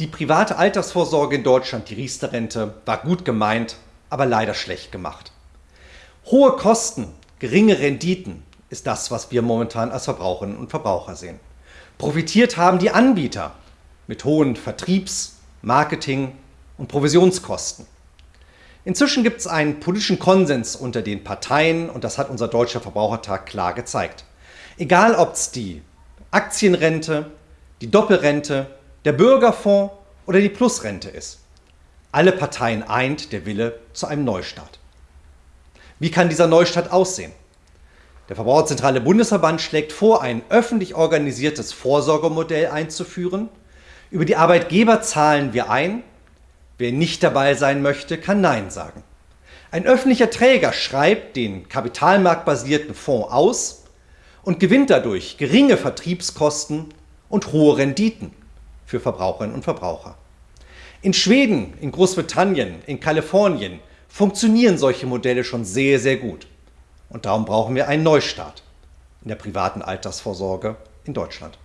Die private Altersvorsorge in Deutschland, die Riester-Rente, war gut gemeint, aber leider schlecht gemacht. Hohe Kosten, geringe Renditen ist das, was wir momentan als Verbraucherinnen und Verbraucher sehen. Profitiert haben die Anbieter mit hohen Vertriebs-, Marketing- und Provisionskosten. Inzwischen gibt es einen politischen Konsens unter den Parteien und das hat unser Deutscher Verbrauchertag klar gezeigt. Egal ob es die Aktienrente, die Doppelrente, der Bürgerfonds oder die Plusrente ist. Alle Parteien eint der Wille zu einem Neustart. Wie kann dieser Neustart aussehen? Der Verbraucherzentrale Bundesverband schlägt vor, ein öffentlich organisiertes Vorsorgemodell einzuführen. Über die Arbeitgeber zahlen wir ein. Wer nicht dabei sein möchte, kann Nein sagen. Ein öffentlicher Träger schreibt den kapitalmarktbasierten Fonds aus und gewinnt dadurch geringe Vertriebskosten und hohe Renditen für Verbraucherinnen und Verbraucher. In Schweden, in Großbritannien, in Kalifornien funktionieren solche Modelle schon sehr, sehr gut. Und darum brauchen wir einen Neustart in der privaten Altersvorsorge in Deutschland.